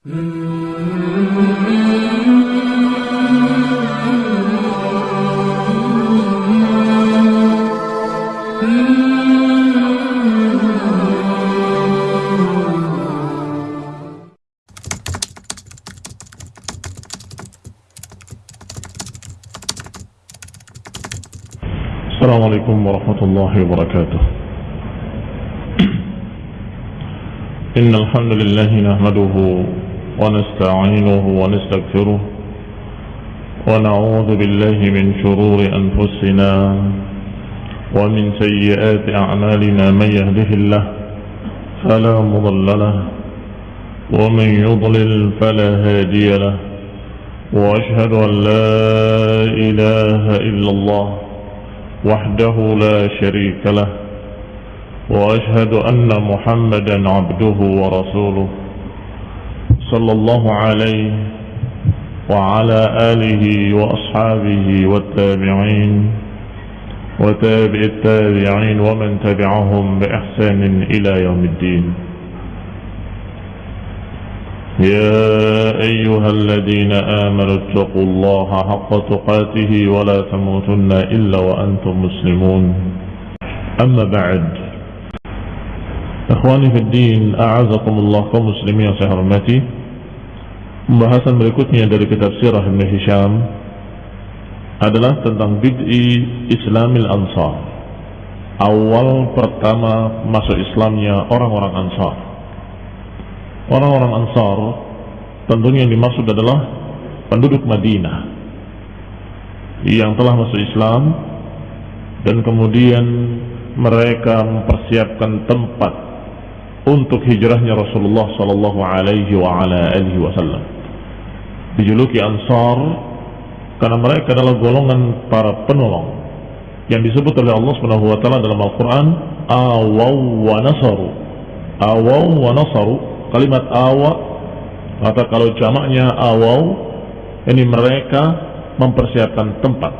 السلام عليكم ورحمة الله وبركاته. إن الحمد لله نحمده ونستعينه ونستغفره ونعوذ بالله من شرور أنفسنا ومن سيئات أعمالنا من يهده الله فلا مضل له ومن يضلل فلا هادي له وأشهد أن لا إله إلا الله وحده لا شريك له وأشهد أن محمدا عبده ورسوله صلى الله عليه وعلى آله وأصحابه والتابعين وتابع التابعين ومن تبعهم بإحسان إلى يوم الدين. يا أيها الذين آمنوا اتقوا الله حق تقاته ولا تموتن إلا وأنتم مسلمون. أما بعد إخواني في الدين أعزكم الله كمسلمين hormati Pembahasan berikutnya dari kitab Sirah Ibn Hisham adalah tentang bid'i Islamil Ansar. Awal pertama masuk Islamnya orang-orang Ansar. Orang-orang Ansar tentunya yang dimaksud adalah penduduk Madinah yang telah masuk Islam dan kemudian mereka mempersiapkan tempat untuk hijrahnya Rasulullah sallallahu alaihi ala wasallam dijuluki Ansar karena mereka adalah golongan para penolong yang disebut oleh Allah Subhanahu wa taala dalam Al-Qur'an awaw wa nasaru. Awaw wa nasaru kalimat awa atau kalau jamaknya awaw ini mereka mempersiapkan tempat.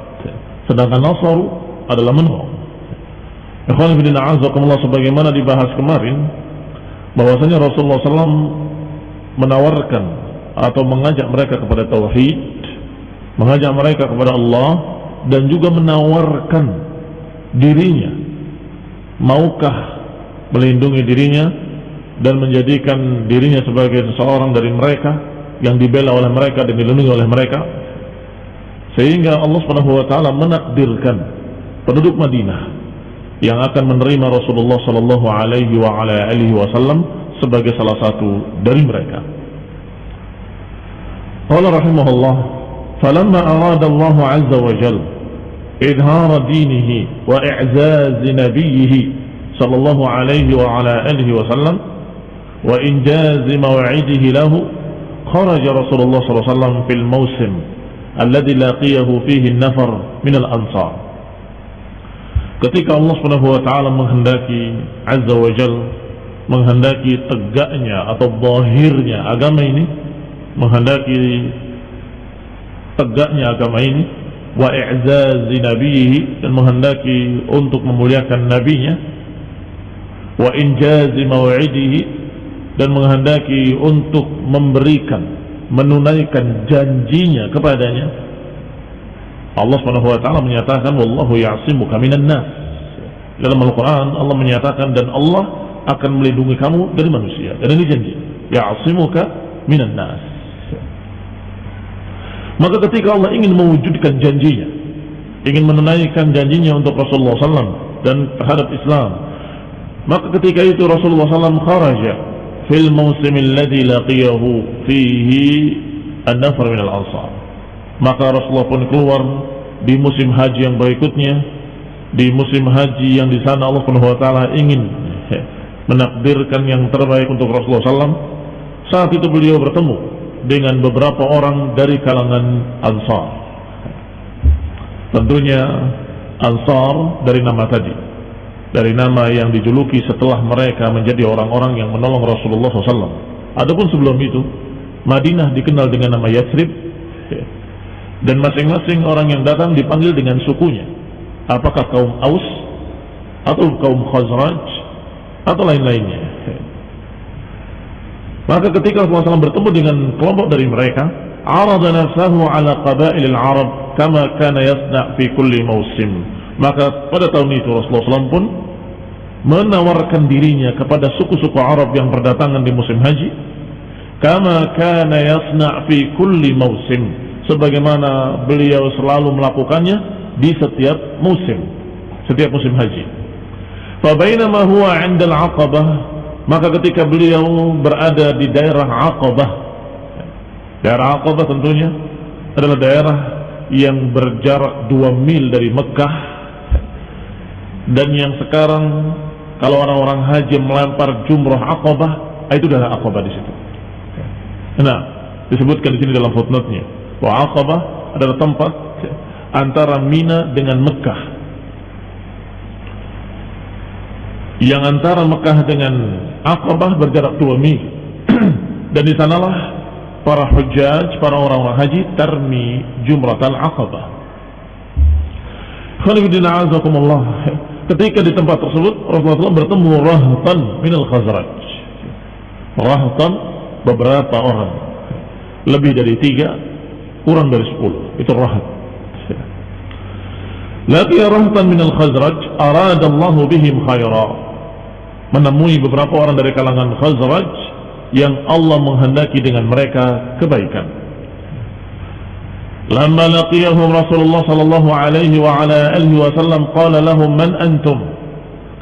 Sedangkan nasaru adalah menolong. Ikhwan bin a'azakumullah sebagaimana dibahas kemarin bahwasanya Rasulullah SAW menawarkan atau mengajak mereka kepada tauhid mengajak mereka kepada Allah dan juga menawarkan dirinya maukah melindungi dirinya dan menjadikan dirinya sebagai seseorang dari mereka yang dibela oleh mereka dan dilindungi oleh mereka sehingga Allah Subhanahu wa taala menakdirkan penduduk Madinah yang akan menerima Rasulullah sallallahu alaihi wa alihi wasallam sebagai salah satu dari mereka. قال رحمه الله فلما أراد الله عز وجل إظهار دينه وإعزاز نبيه صلى الله عليه وعلى آله وسلم وإنجاز موعده له خرج رسول الله صلى الله عليه وسلم في الموسم الذي لاقيه فيه النفر من الأنصار. ketika Allah سبحانه وتعالى taala menghendaki عز وجل menghendaki tegaknya atau zahirnya agama ini menghendaki tegaknya agama ini wa i'zazi nabiyhi dan menghendaki untuk memuliakan nabinya wa injazi maw'idihi dan menghendaki untuk memberikan menunaikan janjinya kepadanya. Allah Subhanahu wa taala menyatakan wallahu ya'simuka minan nas. Dalam Al-Qur'an Allah menyatakan dan Allah akan melindungi kamu dari manusia. Dan ini janji ya'simuka minan nas maka ketika Allah ingin mewujudkan janjinya ingin menunaikan janjinya untuk Rasulullah SAW dan terhadap Islam maka ketika itu Rasulullah SAW kharaja fil musim alladhi laqiyahu fihi an-nafar min al-ansar. Maka Rasulullah pun keluar di musim haji yang berikutnya di musim haji yang di sana Allah Subhanahu wa taala ingin menakdirkan yang terbaik untuk Rasulullah SAW saat itu beliau bertemu dengan beberapa orang dari kalangan Ansar tentunya Ansar dari nama tadi dari nama yang dijuluki setelah mereka menjadi orang-orang yang menolong Rasulullah SAW. Adapun sebelum itu, Madinah dikenal dengan nama Yathrib, dan masing-masing orang yang datang dipanggil dengan sukunya. Apakah kaum Aus atau kaum Khazraj atau lain-lainnya. Maka ketika Rasulullah SAW bertemu dengan kelompok dari mereka, arada nafsahu ala qabail al-Arab kama kana yasna' fi kulli mausim. Maka pada tahun itu Rasulullah SAW pun menawarkan dirinya kepada suku-suku Arab yang berdatangan di musim haji kama kana yasna' fi kulli mausim sebagaimana beliau selalu melakukannya di setiap musim setiap musim haji fa bainama huwa 'inda al-'aqabah maka ketika beliau berada di daerah Aqabah daerah Aqabah tentunya adalah daerah yang berjarak 2 mil dari Mekah. Dan yang sekarang kalau orang-orang haji melempar jumrah Aqabah itu adalah Aqabah di situ. Nah disebutkan di sini dalam footnote-nya bahwa Aqabah adalah tempat antara Mina dengan Mekah. Yang antara Mekah dengan Aqabah berjarak 2 mil dan di sanalah para hujjaj, para orang-orang haji tarmi jumratal Aqabah. Khalifidina azakumullah. Ketika di tempat tersebut Rasulullah bertemu rahatan minal khazraj. Rahatan beberapa orang. Lebih dari tiga, kurang dari sepuluh. Itu rahat. Laki rahatan minal khazraj aradallahu bihim khairah menemui beberapa orang dari kalangan Khazraj yang Allah menghendaki dengan mereka kebaikan. Lama laqiyahum Rasulullah sallallahu alaihi wa ala alihi wasallam qala lahum man antum.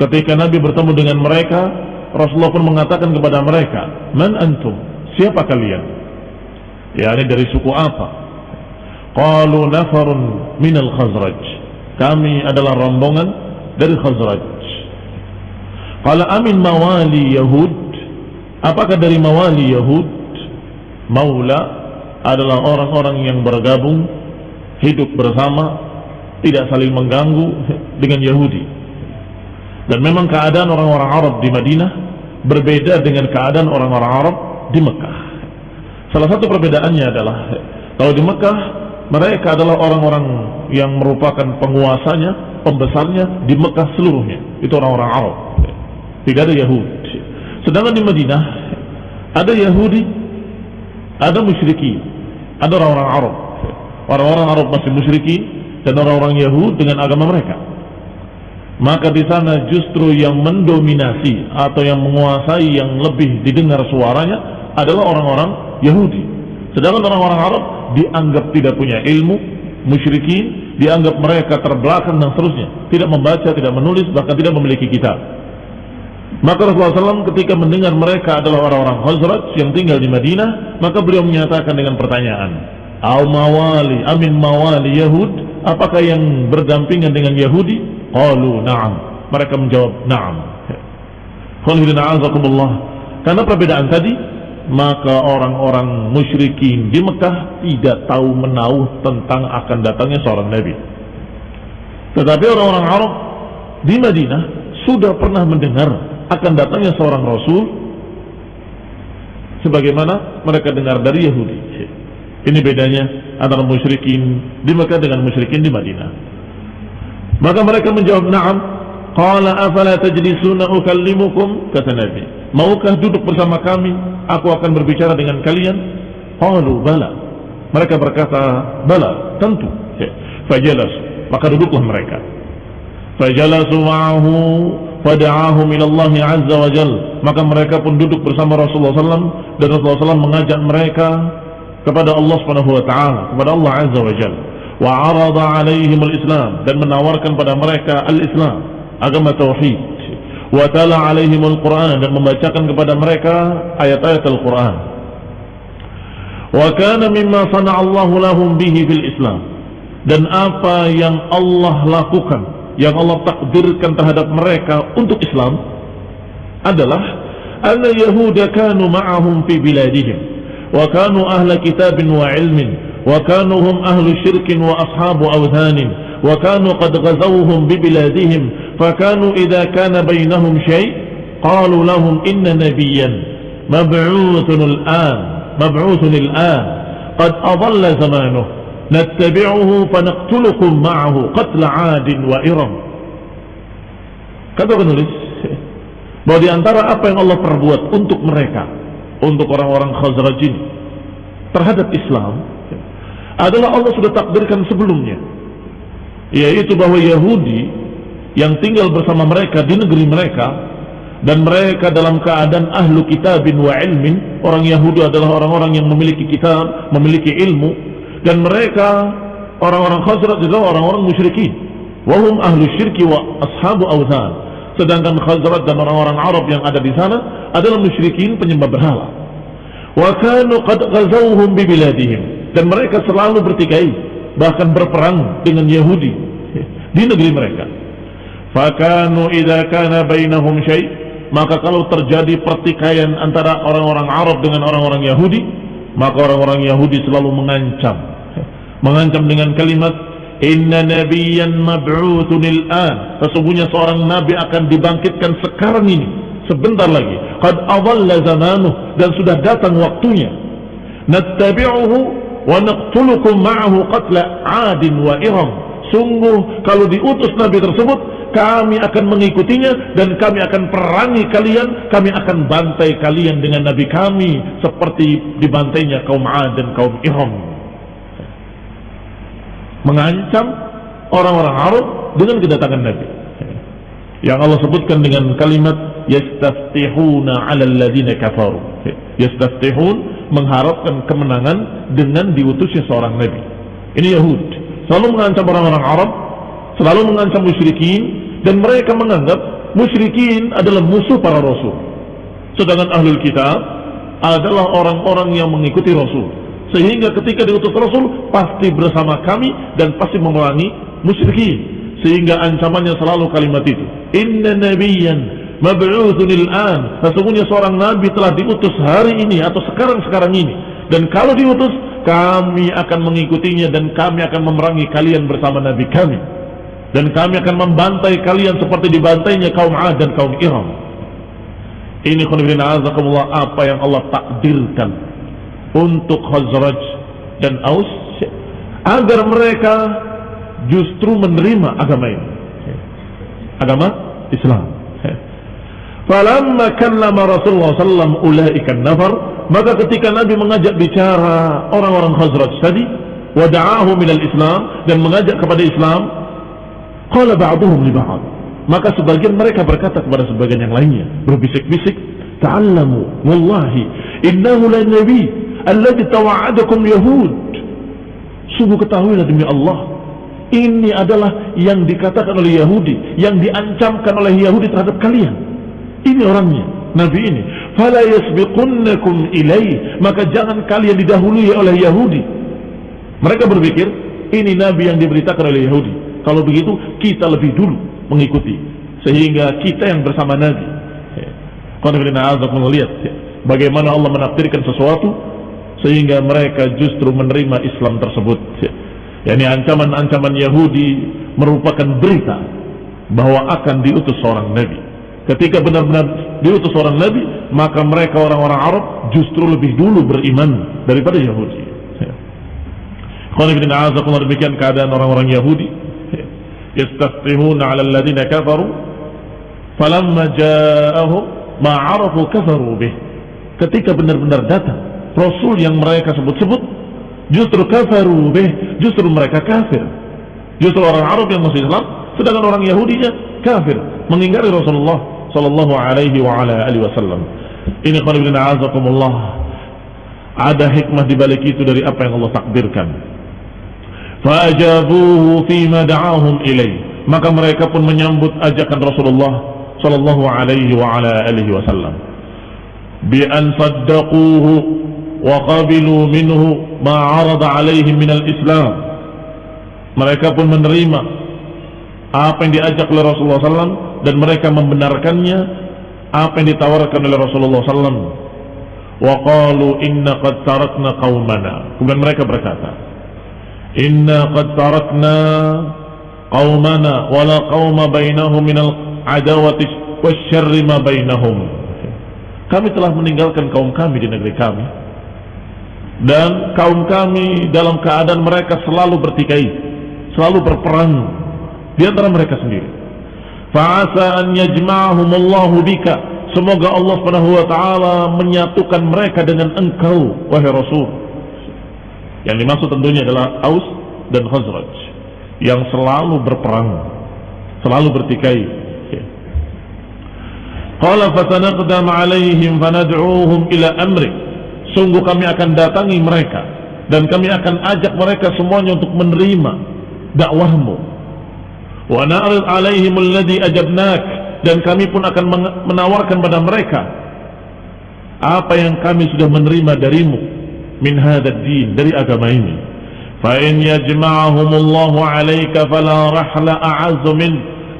Ketika Nabi bertemu dengan mereka, Rasulullah pun mengatakan kepada mereka, "Man antum? Siapa kalian?" Ya, ini dari suku apa? Qalu nafarun minal Khazraj. Kami adalah rombongan dari Khazraj. Kalau amin mawali Yahud? Apakah dari mawali Yahud Maula adalah orang-orang yang bergabung Hidup bersama Tidak saling mengganggu dengan Yahudi? Dan memang keadaan orang-orang Arab di Madinah Berbeda dengan keadaan orang-orang Arab di Mekah. Salah satu perbedaannya adalah Kalau di Mekah mereka adalah orang-orang yang merupakan penguasanya, pembesarnya di Mekah seluruhnya. Itu orang-orang Arab tidak ada Yahudi sedangkan di Madinah ada Yahudi ada musyriki ada orang-orang Arab. Orang-orang Arab masih musyriki dan orang-orang Yahudi dengan agama mereka. Maka di sana justru yang mendominasi atau yang menguasai yang lebih didengar suaranya adalah orang-orang Yahudi. Sedangkan orang-orang Arab dianggap tidak punya ilmu musyrikin dianggap mereka terbelakang dan seterusnya. Tidak membaca, tidak menulis bahkan tidak memiliki kitab maka Rasulullah SAW ketika mendengar mereka adalah orang-orang Khazraj yang tinggal di Madinah, maka beliau menyatakan dengan pertanyaan, Al mawali, amin mawali Yahud, apakah yang berdampingan dengan Yahudi? Qalu na'am. Mereka menjawab na'am. Karena perbedaan tadi, maka orang-orang musyrikin di Mekah tidak tahu menahu tentang akan datangnya seorang Nabi. Tetapi orang-orang Arab di Madinah sudah pernah mendengar akan datangnya seorang rasul sebagaimana mereka dengar dari Yahudi. Ini bedanya antara musyrikin di Mekah dengan musyrikin di Madinah. Maka mereka menjawab, "Na'am." Qala afala tajlisuna ukallimukum? Kata Nabi. Maukah duduk bersama kami? Aku akan berbicara dengan kalian? Qalu bala. Mereka berkata, "Bala, tentu." Fajalas, maka duduklah mereka. Fajalasu ma'ahu fada'ahum Allah azza wa jal. Maka mereka pun duduk bersama Rasulullah SAW dan Rasulullah SAW mengajak mereka kepada Allah subhanahu wa ta'ala kepada Allah azza wa jal. Wa arada alaihim al-islam. Dan menawarkan pada mereka al-islam agama tauhid. Wa tala alaihim al-quran. Dan membacakan kepada mereka ayat-ayat al-quran. Wa kana mimma sana'allahu lahum bihi fil islam. Dan apa yang Allah lakukan yang Allah takdirkan terhadap mereka untuk Islam adalah anna yahuda kanu ma'ahum fi biladihim wa kanu ahla kitabin wa ilmin wa kanu hum ahlu syirkin wa ashabu awthanin wa kanu qad ghazawhum bi biladihim kanu idha kana bainahum shay qalu lahum inna nabiyyan mab'uthun al-an mab'uthun al-an qad adalla zamanuhu nattabi'uhu fanaqtulukum ma'ahu qatl 'adin wa iram kata penulis bahwa di antara apa yang Allah perbuat untuk mereka untuk orang-orang Khazraj ini terhadap Islam adalah Allah sudah takdirkan sebelumnya. Yaitu bahwa Yahudi yang tinggal bersama mereka di negeri mereka dan mereka dalam keadaan ahlu kitabin wa ilmin orang Yahudi adalah orang-orang yang memiliki kitab memiliki ilmu dan mereka orang-orang Khazraj adalah orang-orang musyrikin. Wahum ahlu syirki wa ashabu awzan. Sedangkan Khazraj dan orang-orang Arab yang ada di sana adalah musyrikin penyembah berhala. Wa kanu qad ghazawhum bi biladihim. Dan mereka selalu bertikai bahkan berperang dengan Yahudi di negeri mereka. Fakanu idza kana bainahum syai. Maka kalau terjadi pertikaian antara orang-orang Arab dengan orang-orang Yahudi maka orang-orang Yahudi selalu mengancam. Mengancam dengan kalimat Inna nabiyan mab'utun il'an Sesungguhnya seorang nabi akan dibangkitkan sekarang ini. Sebentar lagi. Qad adalla zamanuh. Dan sudah datang waktunya. Nattabi'uhu Wa naqtulukum ma'ahu qatla adin wa iram. Sungguh kalau diutus nabi tersebut Kami akan mengikutinya Dan kami akan perangi kalian Kami akan bantai kalian dengan nabi kami Seperti dibantainya kaum Ad dan kaum Iram mengancam orang-orang Arab dengan kedatangan Nabi. Yang Allah sebutkan dengan kalimat yastaftihuna 'ala alladziina kafaru. Yastaftihun mengharapkan kemenangan dengan diutusnya seorang nabi. Ini Yahud. Selalu mengancam orang-orang Arab, selalu mengancam musyrikin dan mereka menganggap musyrikin adalah musuh para rasul. Sedangkan ahlul kitab adalah orang-orang yang mengikuti rasul sehingga ketika diutus Rasul pasti bersama kami dan pasti memerangi musyrikin. Sehingga ancamannya selalu kalimat itu. Inna nabiyan mab'utsun an. Sesungguhnya seorang nabi telah diutus hari ini atau sekarang-sekarang ini. Dan kalau diutus kami akan mengikutinya dan kami akan memerangi kalian bersama nabi kami. Dan kami akan membantai kalian seperti dibantainya kaum Ad dan kaum Iram. Ini khonibina azakumullah apa yang Allah takdirkan untuk Khazraj dan Aus agar mereka justru menerima agama ini agama Islam falamma kallama Rasulullah sallam ulaika nafar maka ketika Nabi mengajak bicara orang-orang Khazraj tadi wada'ahu minal Islam dan mengajak kepada Islam qala ba'duhum li ba'd. Maka sebagian mereka berkata kepada sebagian yang lainnya berbisik-bisik ta'allamu wallahi innahu la nabi alladhi tawa'adakum yahud. Sungguh ketahuilah demi Allah ini adalah yang dikatakan oleh Yahudi yang diancamkan oleh Yahudi terhadap kalian. Ini orangnya Nabi ini. Fala yasbiqunnakum ilai maka jangan kalian didahului oleh Yahudi. Mereka berpikir ini Nabi yang diberitakan oleh Yahudi kalau begitu kita lebih dulu mengikuti. Sehingga kita yang bersama Nabi. Lihat bagaimana Allah menafsirkan sesuatu sehingga mereka justru menerima Islam tersebut yakni ancaman-ancaman Yahudi merupakan berita bahwa akan diutus seorang nabi. Ketika benar-benar diutus seorang nabi maka mereka orang-orang Arab justru lebih dulu beriman daripada Yahudi a'azakullah demikian keadaan orang-orang Yahudi yastaftihuna ala alladhina kafaru falamma ja'ahum ma'arafu kafaru bih ketika benar-benar datang Rasul yang mereka sebut-sebut justru kafaru bih, justru mereka kafir. Justru orang Arab yang masih Islam, sedangkan orang Yahudinya kafir, mengingkari Rasulullah sallallahu alaihi wa ala alihi wasallam. Ini qanibin a'azakumullah. Ada hikmah di balik itu dari apa yang Allah takdirkan. Fa'ajabuhu fima da'ahum ilaih. Maka mereka pun menyambut ajakan Rasulullah sallallahu alaihi wa ala alihi wasallam. Bi an saddaquhu wa qabilu minhu ma 'arada alaihim min al-Islam. Mereka pun menerima apa yang diajak oleh Rasulullah sallam dan mereka membenarkannya apa yang ditawarkan oleh Rasulullah sallam. Wa qalu inna qad tarakna qaumana. Kemudian mereka berkata, inna qad tarakna qaumana wala qauma bainahum minal adawati wasyarri ma bainahum kami telah meninggalkan kaum kami di negeri kami dan kaum kami dalam keadaan mereka selalu bertikai, selalu berperang di antara mereka sendiri. Fa'asa an bika semoga Allah Subhanahu wa taala menyatukan mereka dengan engkau wahai Rasul. Yang dimaksud tentunya adalah Aus dan Khazraj yang selalu berperang, selalu bertikai. Qala fatanaqdam alaihim fanad'uuhum ila amri. Sungguh kami akan datangi mereka dan kami akan ajak mereka semuanya untuk menerima dakwahmu. Wa na'rid alaihim alladhi ajabnak dan kami pun akan menawarkan pada mereka apa yang kami sudah menerima darimu min hadzal din dari agama ini. Fa in yajma'ahumullahu 'alaika fala rahla a'azzu min.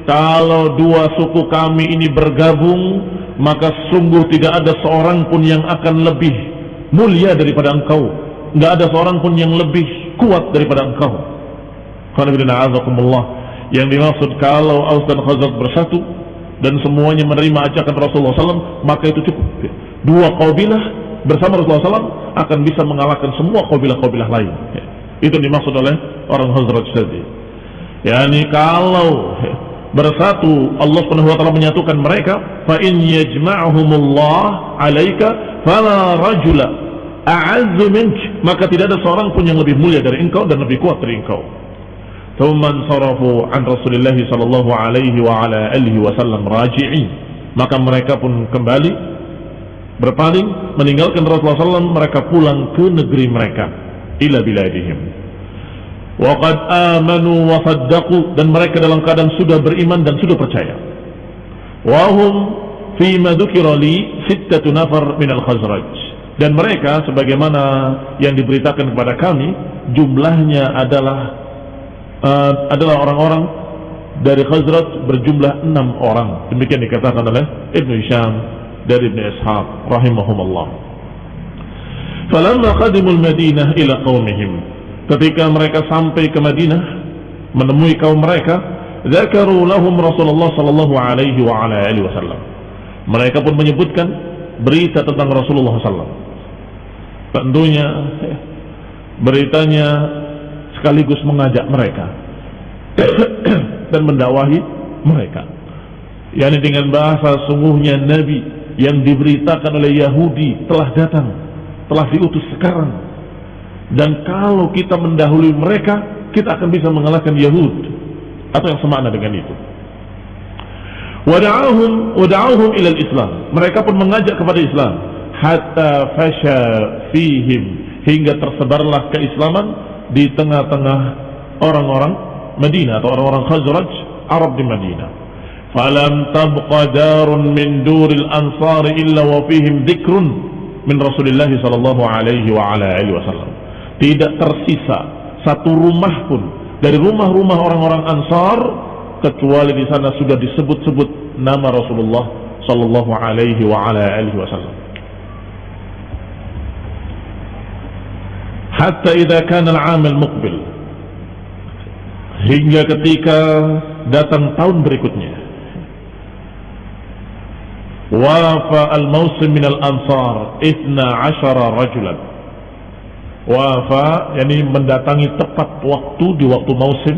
Kalau dua suku kami ini bergabung maka sungguh tidak ada seorang pun yang akan lebih mulia daripada engkau. Enggak ada seorang pun yang lebih kuat daripada engkau. Yang dimaksud kalau Aus dan Khazraj bersatu dan semuanya menerima ajakan Rasulullah SAW maka itu cukup. Dua kabilah bersama Rasulullah SAW akan bisa mengalahkan semua kabilah-kabilah lain. Ya. Itu dimaksud oleh orang Hazrat tadi. Yani kalau ya, bersatu Allah Subhanahu wa taala menyatukan mereka, fa in yajma'humullah 'alaika fala rajula a'azzu mink, maka tidak ada seorang pun yang lebih mulia dari engkau dan lebih kuat dari engkau. Thumman sarafu an Rasulillah sallallahu alaihi wa ala alihi wasallam raji'in. Maka mereka pun kembali berpaling meninggalkan Rasulullah SAW mereka pulang ke negeri mereka ila biladihim. Waqad amanu wa saddaqu dan mereka dalam keadaan sudah beriman dan sudah percaya. Wahum fima dzukira li sittatu nafar min al-khazraj. Dan mereka sebagaimana yang diberitakan kepada kami jumlahnya adalah uh, adalah orang-orang dari Khazraj berjumlah enam orang. Demikian dikatakan oleh Ibnu Hisham dari Ibnu Ishaq rahimahumullah. Falamma qadimul Madinah ila qaumihim. Ketika mereka sampai ke Madinah menemui kaum mereka, zakaru lahum Rasulullah sallallahu alaihi wa ala alihi wasallam. Mereka pun menyebutkan berita tentang Rasulullah sallallahu Tentunya beritanya sekaligus mengajak mereka dan mendakwahi mereka. Yani dengan bahasa sungguhnya Nabi yang diberitakan oleh Yahudi telah datang, telah diutus sekarang. Dan kalau kita mendahului mereka, kita akan bisa mengalahkan Yahud atau yang semakna dengan itu. Wada'ahum wada'ahum ilal Islam. Mereka pun mengajak kepada Islam hatta fasha fihim hingga tersebarlah keislaman di tengah-tengah orang-orang Madinah atau orang-orang Khazraj Arab di Madinah. Falam tabqa darun min duril ansar illa wa fihim dzikrun min Rasulillah sallallahu alaihi wa ala alihi wasallam. Tidak tersisa satu rumah pun dari rumah-rumah orang-orang Ansar kecuali di sana sudah disebut-sebut nama Rasulullah sallallahu alaihi wa ala alihi wasallam. hatta idza kana al-'am al-muqbil hingga ketika datang tahun berikutnya wafa al-mausim min al-ansar 12 rajulan wafa yakni mendatangi tepat waktu di waktu musim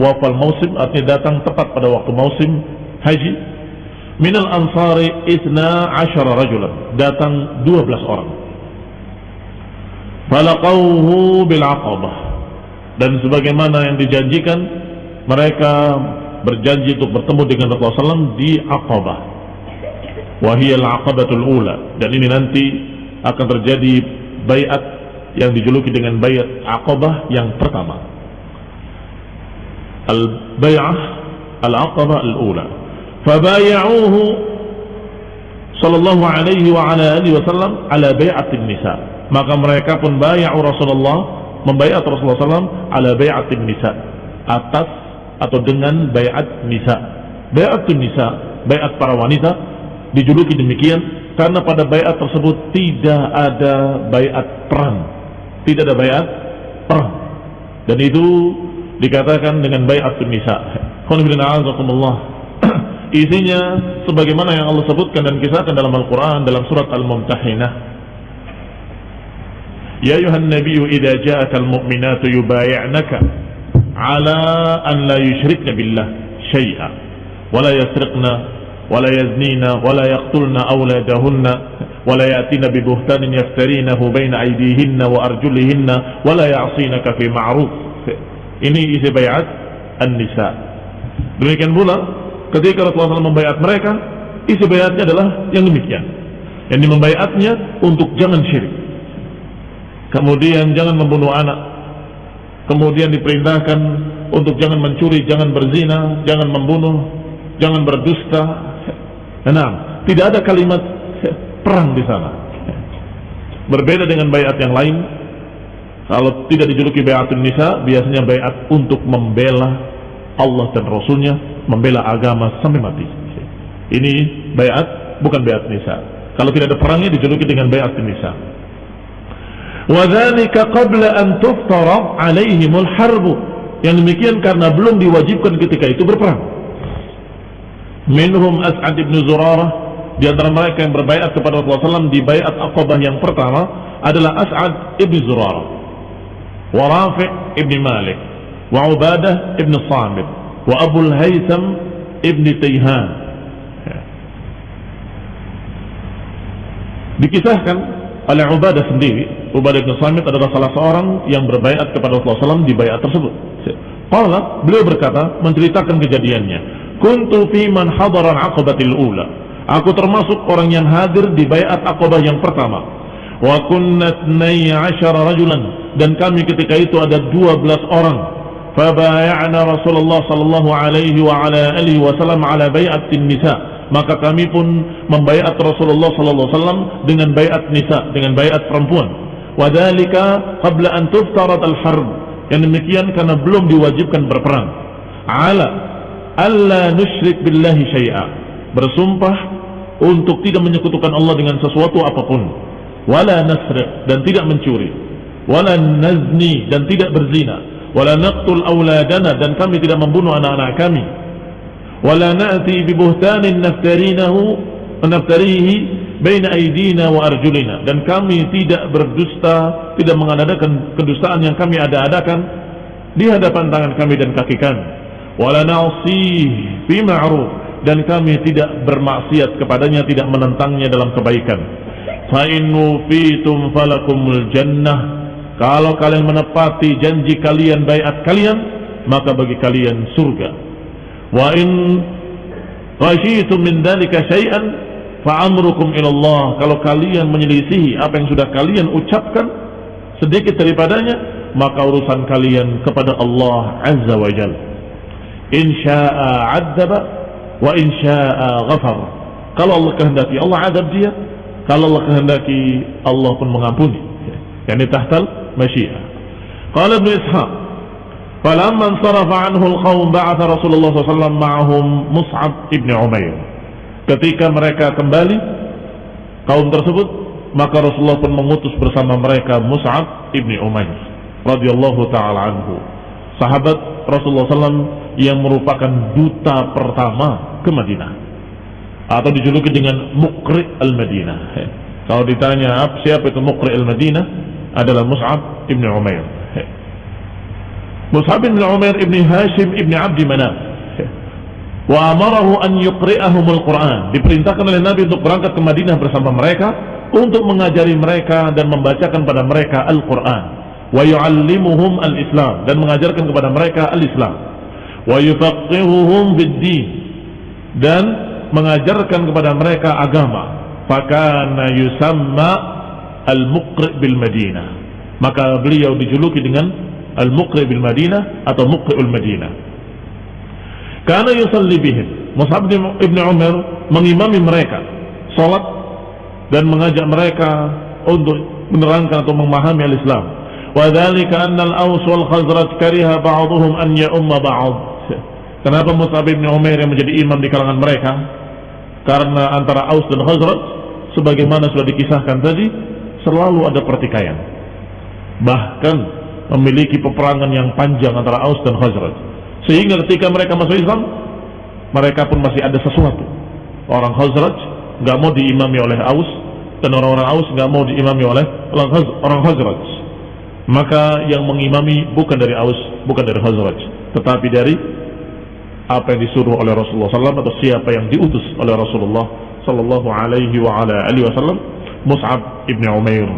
wafa al-mausim artinya datang tepat pada waktu musim haji. min al-ansari 12 rajulan datang 12 orang. falaqauhu bil aqabah dan sebagaimana yang dijanjikan mereka berjanji untuk bertemu dengan Rasulullah SAW di Aqabah wahiyal aqabatul ula. Dan ini nanti akan terjadi bayat yang dijuluki dengan bayat Aqabah yang pertama. Al bay'ah al aqabah al ula. Fabaya'uhu sallallahu alaihi wa ala alihi wasallam ala bay'atin nisa. Maka mereka pun bayar Rasulullah membayar Rasulullah SAW ala bayatin nisa. Atas atau dengan bayat nisa. Bayatun nisa bayat para wanita dijuluki demikian karena pada bayat tersebut tidak ada bayat perang tidak ada bayat perang dan itu dikatakan dengan bayatun nisa isinya sebagaimana yang Allah sebutkan dan kisahkan dalam Al-Quran dalam surat Al-Mumtahinah يا أيها النبي إذا جاءك المؤمنات يبايعنك على أن لا يشركن بالله شيئا ولا يسرقن ولا يزنين ولا يقتلن أولادهن ولا يأتين ببهتان يفترينه بين أيديهن وأرجلهن ولا يعصينك في معروف ini isi bayat An-Nisa demikian pula ketika Rasulullah SAW membayat mereka isi bayatnya adalah yang demikian yang membayatnya untuk jangan syirik kemudian jangan membunuh anak kemudian diperintahkan untuk jangan mencuri, jangan berzina, jangan membunuh, jangan berdusta. Nah, tidak ada kalimat perang di sana. Berbeda dengan bayat yang lain, kalau tidak dijuluki bayatun nisa, biasanya bayat untuk membela Allah dan Rasulnya, membela agama sampai mati. Ini bayat bukan bayat nisa. Kalau tidak ada perangnya dijuluki dengan bayat nisa. Wadhalika qabla an tuftara alaihimul harbu. Yang demikian karena belum diwajibkan ketika itu berperang. Minhum As'ad ibn Zurarah di antara mereka yang berbaiat kepada Rasulullah SAW di baiat Aqabah yang pertama adalah As'ad ibn Zurarah wa Rafi' ibn Malik wa Ubadah ibn Samit wa Abu Haytham ibn Tayhan dikisahkan oleh Ubadah sendiri Ubadah bin Samit adalah salah seorang yang berbaiat kepada Rasulullah SAW di bayat tersebut. Qala, beliau berkata, menceritakan kejadiannya. Kuntu fi man hadaran aqabatil ula. Aku termasuk orang yang hadir di bayat aqabah yang pertama. Wa kunna 12 rajulan dan kami ketika itu ada 12 orang. Fabaya'na Rasulullah sallallahu alaihi wa ala alihi wasallam ala bai'atin nisa. Maka kami pun membaiat Rasulullah sallallahu alaihi wasallam dengan baiat nisa, dengan baiat perempuan wadalika qabla an tuftarat al-harb yang demikian karena belum diwajibkan berperang ala alla nusyrik billahi syai'a. Bersumpah untuk tidak menyekutukan Allah dengan sesuatu apa pun. Wala nasriq dan tidak mencuri. Wala nazni dan tidak berzina. Wala naqtul auladana dan kami tidak membunuh anak-anak kami. Wala na'ti bi buhtanin naftarinahu naftarihi baina aidina wa arjulina. Dan kami tidak berdusta, tidak mengadakan kedustaan yang kami ada-adakan di hadapan tangan kami dan kaki kami. Wala na'si fi dan kami tidak bermaksiat kepadanya, tidak menentangnya dalam kebaikan. Fa in fitum falakumul jannah. Kalau kalian menepati janji kalian, baiat kalian, maka bagi kalian surga. Wa in khasyitum min dzalika syai'an fa'amrukum ilallah kalau kalian menyelisihi apa yang sudah kalian ucapkan sedikit daripadanya maka urusan kalian kepada Allah azza wa jal insya'a adzaba wa insya'a ghafar. Kalau Allah kehendaki Allah adab dia. Kalau Allah kehendaki Allah pun mengampuni. Yani tahtal masyiah. Qala ibn ishaq falamma ansarafa anhu al-qawm ba'atha Rasulullah SAW ma'ahum Mus'ab ibn Umair. Ketika mereka kembali kaum tersebut, maka Rasulullah pun mengutus bersama mereka Mus'ab ibni Umair radhiyallahu taala anhu. Sahabat Rasulullah SAW yang merupakan duta pertama ke Madinah. Atau dijuluki dengan Mukri al-Madinah. Kalau ditanya siapa itu Mukri al-Madinah? Adalah Mus'ab ibni Umair. Mus'ab ibn Umair ibni Hashim ibni Abdi Manaf. Wa amarahu an yuqri'ahumul Quran diperintahkan oleh Nabi untuk berangkat ke Madinah bersama mereka untuk mengajari mereka dan membacakan pada mereka Al-Quran. Wa yu'allimuhum al-Islam dan mengajarkan kepada mereka al-Islam wa yufaqihuhum bid-din dan mengajarkan kepada mereka agama fakana yusamma al-muqri' bil Madinah maka beliau dijuluki dengan al-muqri' bil Madinah atau muqri'ul Madinah karena yusalli bihim. Mus'ab ibn Umar mengimami mereka salat dan mengajak mereka untuk menerangkan atau memahami al-Islam. Wa dzalika anna al-Aws wal Khazraj kariha ba'dhum an ya'umma ba'd. Kenapa Mus'ab ibn Umar yang menjadi imam di kalangan mereka? Karena antara Aus dan Khazraj sebagaimana sudah dikisahkan tadi selalu ada pertikaian. Bahkan memiliki peperangan yang panjang antara Aus dan Khazraj. Sehingga ketika mereka masuk Islam, mereka pun masih ada sesuatu. Orang Khazraj nggak mau diimami oleh Aus dan orang-orang Aus nggak mau diimami oleh orang Khazraj. Maka yang mengimami bukan dari Aus, bukan dari Khazraj, tetapi dari apa yang disuruh oleh Rasulullah SAW atau siapa yang diutus oleh Rasulullah Sallallahu Alaihi wa ala alihi Wasallam Mus'ab ibn Umair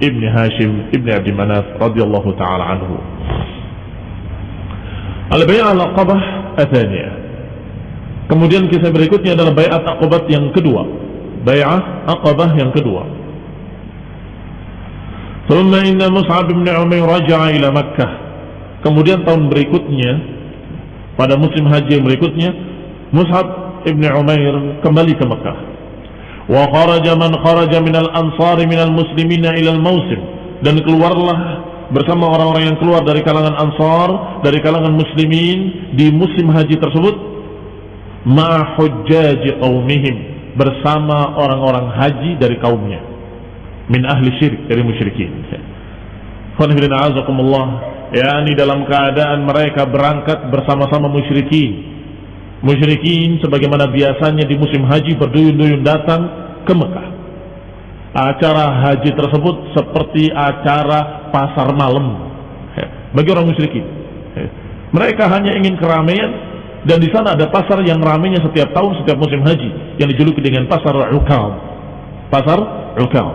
ibn Hashim ibn Abi Manaf radhiyallahu taala anhu. Al-Bai'ah al-Aqabah athaniyah. Kemudian kisah berikutnya adalah Bai'at Aqabah yang kedua. Bai'ah Aqabah yang kedua. ثم إن مصعب بن عمير رجع إلى مكة. Kemudian tahun berikutnya pada musim haji yang berikutnya Mus'ab ibn Umair kembali ke Mekah. Wa kharaja man kharaja minal ansari minal muslimina ilal mausim dan keluarlah bersama orang-orang yang keluar dari kalangan ansar dari kalangan muslimin di musim haji tersebut ma hujjaji qaumihim bersama orang-orang haji dari kaumnya min ahli syirik dari musyrikin. Khonifidina azakumullah yakni dalam keadaan mereka berangkat bersama-sama musyrikin. Musyrikin sebagaimana biasanya di musim haji berduyun-duyun datang ke Mekah. Acara haji tersebut seperti acara pasar malam bagi orang musyrikin. Mereka hanya ingin keramaian dan di sana ada pasar yang ramainya setiap tahun setiap musim haji yang dijuluki dengan pasar Ukal. Pasar Ukal.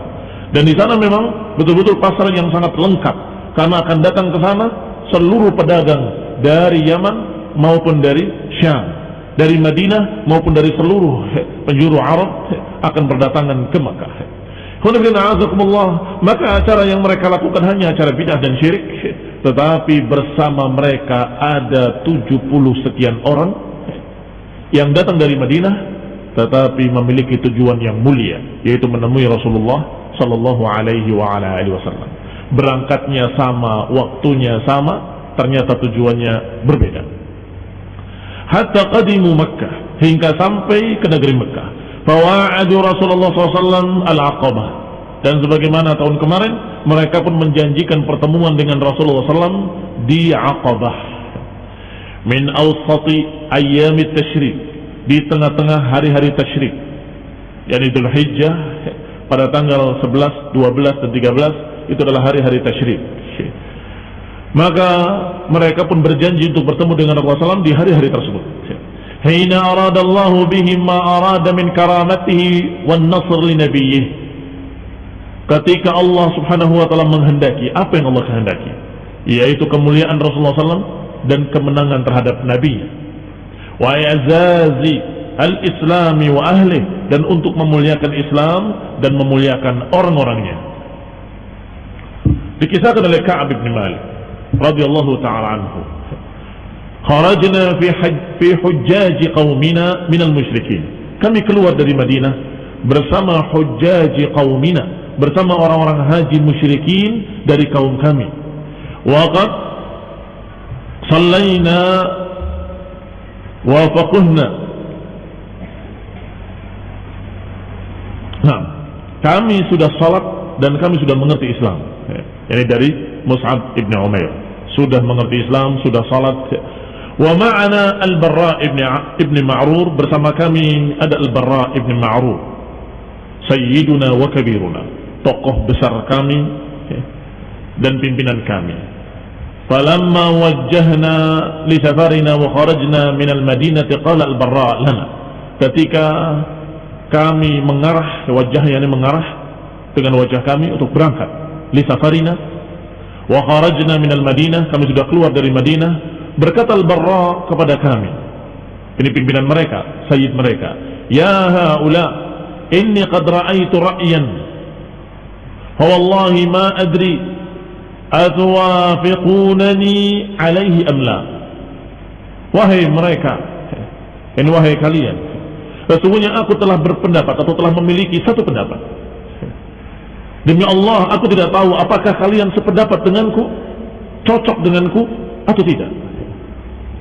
Dan di sana memang betul-betul pasar yang sangat lengkap karena akan datang ke sana seluruh pedagang dari Yaman maupun dari Syam, dari Madinah maupun dari seluruh penjuru Arab akan berdatangan ke Makkah. Maka acara yang mereka lakukan hanya acara bidah dan syirik Tetapi bersama mereka ada 70 sekian orang Yang datang dari Madinah Tetapi memiliki tujuan yang mulia Yaitu menemui Rasulullah Sallallahu alaihi wa ala alihi wasallam. Berangkatnya sama, waktunya sama, ternyata tujuannya berbeda. Hatta qadimu Makkah hingga sampai ke negeri Makkah. Fawa'adu Rasulullah SAW al-Aqabah dan sebagaimana tahun kemarin mereka pun menjanjikan pertemuan dengan Rasulullah SAW di Aqabah min awsati ayyami tashrik di tengah-tengah hari-hari tashrik yakni Dhul Hijjah pada tanggal 11, 12 dan 13 itu adalah hari-hari tasyrik. Maka mereka pun berjanji untuk bertemu dengan Rasulullah SAW di hari-hari tersebut. Hina aradallahu bihim ma arada min karamatihi wan nasr li nabiyyih. Ketika Allah Subhanahu wa taala menghendaki apa yang Allah kehendaki, yaitu kemuliaan Rasulullah SAW dan kemenangan terhadap Nabi. Wa i'zazi al-islami wa ahli dan untuk memuliakan Islam dan memuliakan orang-orangnya. Dikisahkan oleh Ka'ab bin Malik radhiyallahu taala anhu. Kharajna fi hajj fi hujjaj qaumina min al-musyrikin. Kami keluar dari Madinah bersama hujjaj qaumina, bersama orang-orang haji musyrikin dari kaum kami. Waqad sallaina wa faqahna Nah, kami sudah salat dan kami sudah mengerti Islam. Ini dari Mus'ab ibn Umair. Sudah mengerti Islam, sudah salat. Wa ma'ana Al-Barra ibn, ibn Ma'rur bersama kami ada Al-Barra ibn Ma'rur. Sayyiduna wa kabiruna. Tokoh besar kami dan pimpinan kami. Falamma wajjahna li safarina wa kharajna min al-Madinati qala Al-Barra lana. Ketika kami mengarah wajahnya ini mengarah dengan wajah kami untuk berangkat li safarina wa kharajna minal Madinah kami sudah keluar dari Madinah berkata al-Barra kepada kami ini pimpinan mereka sayyid mereka ya haula inni qad ra'aitu ra'yan wallahi ma adri atwafiqunani alaihi am la wahai mereka ini wahai kalian Sesungguhnya aku telah berpendapat atau telah memiliki satu pendapat. Demi Allah, aku tidak tahu apakah kalian sependapat denganku, cocok denganku atau tidak.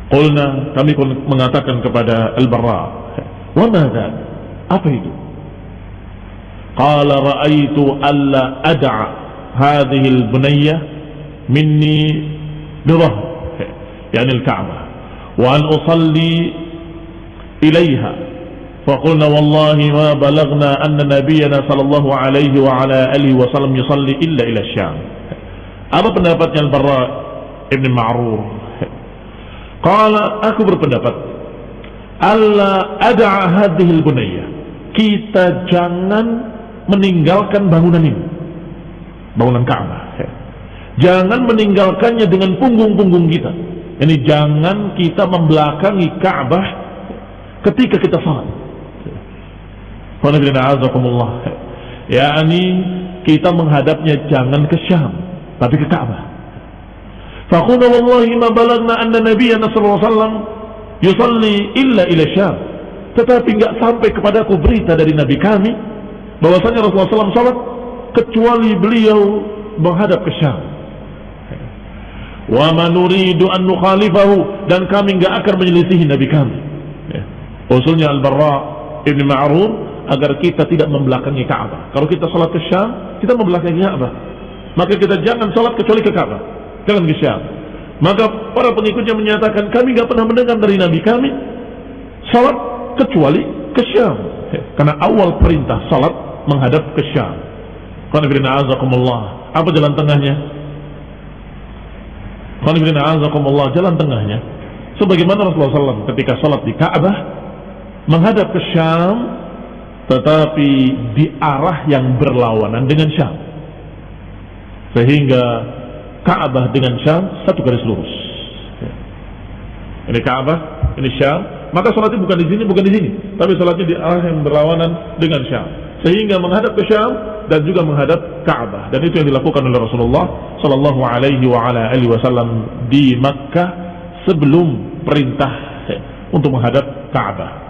Qulna, kami mengatakan kepada Al-Barra, "Wa madza?" Apa itu? Qala ra'aitu alla ad'a hadhihi al-bunayya minni birah, yani al-Ka'bah, wa an usalli ilaiha فقلنا والله ما بلغنا أن نبينا صلى الله عليه وعلى آله وسلم يصلي إلا إلى الشام apa pendapatnya Al-Barra Ibn Ma'rur Qala aku berpendapat Allah ada hadhil bunayya. Kita jangan meninggalkan bangunan ini. Bangunan Ka'bah. Jangan meninggalkannya dengan punggung-punggung kita. Ini jangan kita membelakangi Ka'bah ketika kita salat. Ya ini kita menghadapnya jangan ke Syam, tapi ke Ka'bah. Faqulna wallahi ma balagna anna nabiyyana sallallahu alaihi wasallam yusalli illa ila Syam. Tetapi enggak sampai kepadaku berita dari nabi kami bahwasanya Rasulullah SAW salat kecuali beliau menghadap ke Syam. Wa ma nuridu an nukhalifahu dan kami enggak akan menyelisihi nabi kami. Ya. Usulnya Al-Barra Ibn Ma'rur agar kita tidak membelakangi Ka'bah. Kalau kita salat ke Syam, kita membelakangi Ka'bah. Maka kita jangan salat kecuali ke Ka'bah. Jangan ke Syam. Maka para pengikutnya menyatakan kami nggak pernah mendengar dari Nabi kami salat kecuali ke Syam. Karena awal perintah salat menghadap ke Syam. Apa jalan tengahnya? jalan tengahnya. Sebagaimana Rasulullah SAW ketika salat di Ka'bah menghadap ke Syam, tetapi di arah yang berlawanan dengan Syam. Sehingga Ka'bah dengan Syam satu garis lurus. Ini Ka'bah, ini Syam. Maka sholatnya bukan di sini, bukan di sini, tapi sholatnya di arah yang berlawanan dengan Syam. Sehingga menghadap ke Syam dan juga menghadap Ka'bah. Dan itu yang dilakukan oleh Rasulullah Sallallahu Alaihi Wasallam di Makkah sebelum perintah untuk menghadap Ka'bah.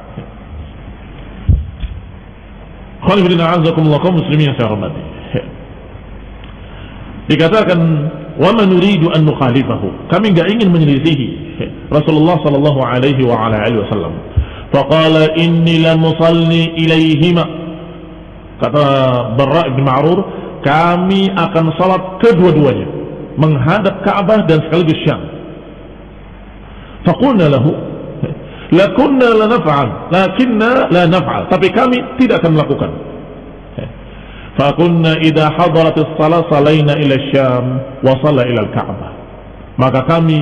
Khalifidina azakumullah kaum muslimin yang saya hormati. Dikatakan wa man nuridu an nukhalifahu. Kami enggak ingin menyelisihi Rasulullah sallallahu alaihi wa ala alihi wasallam. Faqala inni la musalli ilaihima. Kata Barra bin Ma'rur kami akan salat kedua-duanya menghadap Ka'bah dan sekaligus Syam. Faqulna lahu lakunna la naf'al lakinna la naf'al tapi kami tidak akan melakukan Fakunna idha hadaratis salat salaina ila syam wa salla ila al-ka'bah. Maka kami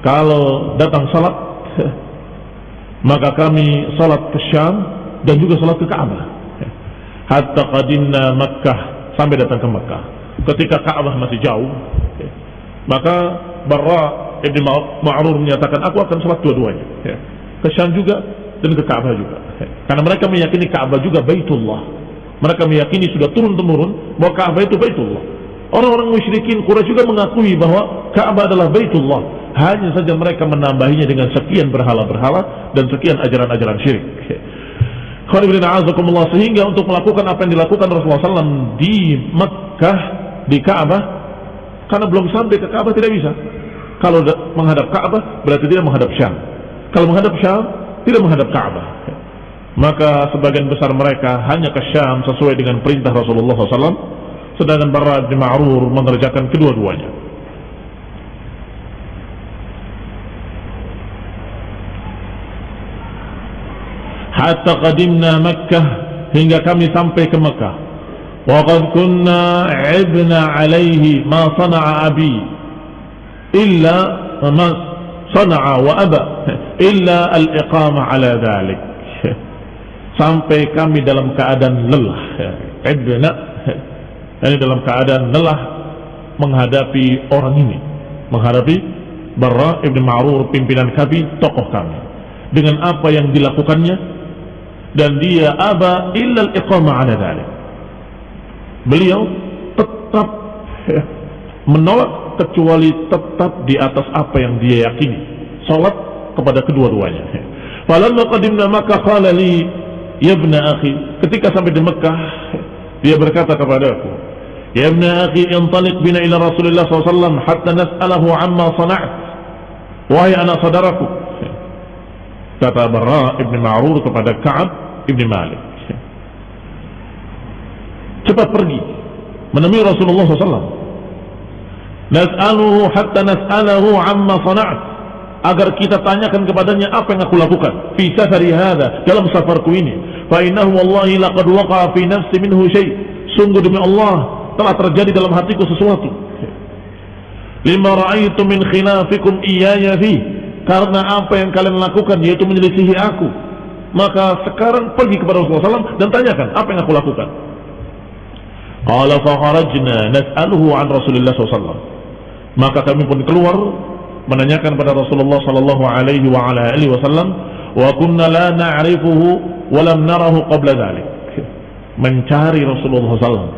kalau datang salat maka kami salat ke Syam dan juga salat ke Ka'bah. Hatta qadimna Makkah sampai datang ke Makkah. Ketika Ka'bah masih jauh, maka Barra Ibn Ma'rur menyatakan aku akan salat dua-duanya. Ke Syam juga dan ke Ka'bah juga. Karena mereka meyakini Ka'bah juga Baitullah mereka meyakini sudah turun-temurun bahwa Ka'bah itu Baitullah. Orang-orang musyrikin Quraisy juga mengakui bahwa Ka'bah adalah Baitullah. Hanya saja mereka menambahinya dengan sekian berhala-berhala dan sekian ajaran-ajaran syirik. Sehingga untuk melakukan apa yang dilakukan Rasulullah SAW di Mekah, di Ka'bah, karena belum sampai ke Ka'bah tidak bisa. Kalau menghadap Ka'bah berarti tidak menghadap Syam. Kalau menghadap Syam, tidak menghadap Ka'bah. Maka sebagian besar mereka hanya ke Syam sesuai dengan perintah Rasulullah SAW sedangkan para bin Ma'rur mengerjakan kedua-duanya. Hatta qadimna Makkah hingga kami sampai ke Makkah. Waqad kunna ibna alaihi ma sana'a abi illa ma wa aba. Illa al-iqama ala dhalik. Sampai kami dalam keadaan lelah. Ibna. Ini dalam keadaan lelah menghadapi orang ini. Menghadapi Barra ibn Ma'rur pimpinan kami tokoh kami. Dengan apa yang dilakukannya? Dan dia aba illa al-iqama ala dhalik. Beliau tetap menolak kecuali tetap di atas apa yang dia yakini salat kepada kedua-duanya falamma qadimna maka qala li Ya ibn akhi, ketika sampai di Mekah, dia berkata kepadaku, Ya ibn akhi, intalik bina ila Rasulullah SAW hatta nas'alahu amma sana'at. Wahai anak saudaraku. Kata Barra ibn Ma'rur kepada Ka'ab ibn Malik. Cepat pergi menemui Rasulullah SAW. Nas'aluhu hatta nas'alahu amma sana'at agar kita tanyakan kepadanya apa yang aku lakukan fi safari hadha dalam safarku ini fa innahu wallahi laqad waqa'a fi nafsi minhu syai sungguh demi Allah telah terjadi dalam hatiku sesuatu lima ra'aitu min khilafikum iyaya fi karena apa yang kalian lakukan yaitu menyelisihi aku. Maka sekarang pergi kepada Rasulullah SAW dan tanyakan apa yang aku lakukan. Qala fakharajna nas'aluhu an Rasulullah SAW. Maka kami pun keluar menanyakan pada Rasulullah sallallahu alaihi wa ala alihi wasallam wa kunna la na'rifuhu wa lam narahu qabla dhalik. Mencari Rasulullah SAW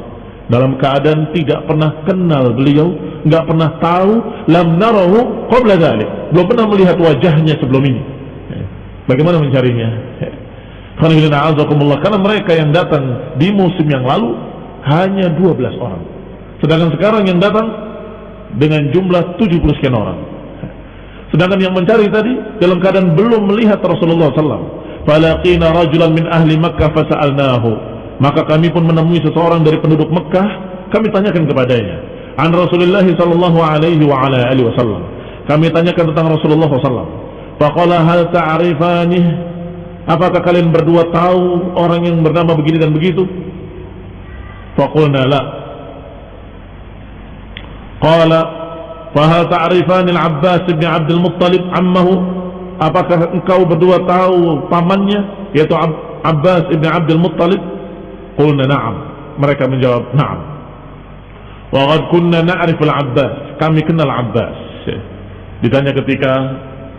dalam keadaan tidak pernah kenal beliau, nggak pernah tahu lam narahu qabla dhalik. Belum pernah melihat wajahnya sebelum ini. Bagaimana mencarinya? Karena mereka yang datang di musim yang lalu hanya 12 orang. Sedangkan sekarang yang datang dengan jumlah 70 sekian orang. Sedangkan yang mencari tadi dalam keadaan belum melihat Rasulullah SAW. Falaqina rajulan min ahli Makkah fasa'alnahu. Maka kami pun menemui seseorang dari penduduk Mekah, kami tanyakan kepadanya. An Rasulullah sallallahu alaihi wa ala alihi wasallam. Kami tanyakan tentang Rasulullah SAW. Faqala hal ta'rifani? Apakah kalian berdua tahu orang yang bernama begini dan begitu? Faqulna la. Qala fahal ta'rifan al-Abbas bin Abdul Muttalib ammahu? Apakah engkau berdua tahu pamannya yaitu Abbas bin Abdul Muttalib? Qulna na'am. Mereka menjawab na'am. Wa qad kunna na'rif al-Abbas. Kami kenal Abbas. Ditanya ketika